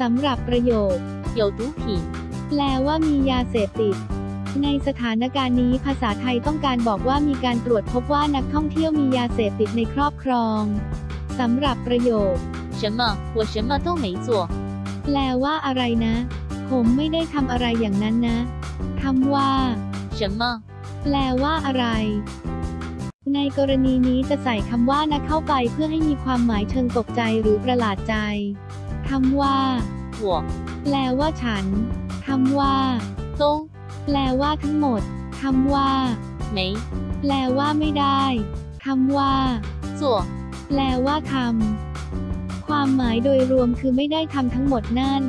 สำหรับประโยค 有毒品， แปลว่ามียาเสพติด ในสถานการณ์นี้ภาษาไทยต้องการบอกว่ามีการตรวจพบว่านักท่องเที่ยวมียาเสพติดในครอบครองสำหรับประโยค 什么？我什么都没做。 แปลว่าอะไรนะ ผมไม่ได้ทำอะไรอย่างนั้นนะคำว่า 什么？ แปลว่าอะไร ในกรณีนี้จะใส่คำว่านะเข้าไปเพื่อให้มีความหมายเชิงตกใจหรือประหลาดใจ คำว่าหัวแปลว่าฉัน คำว่าตงแปลว่าทั้งหมด คำว่าไม่ แปลว่าไม่ได้ คำว่าจั่วแปลว่าทำความหมายโดยรวมคือไม่ได้ทำทั้งหมดนั่น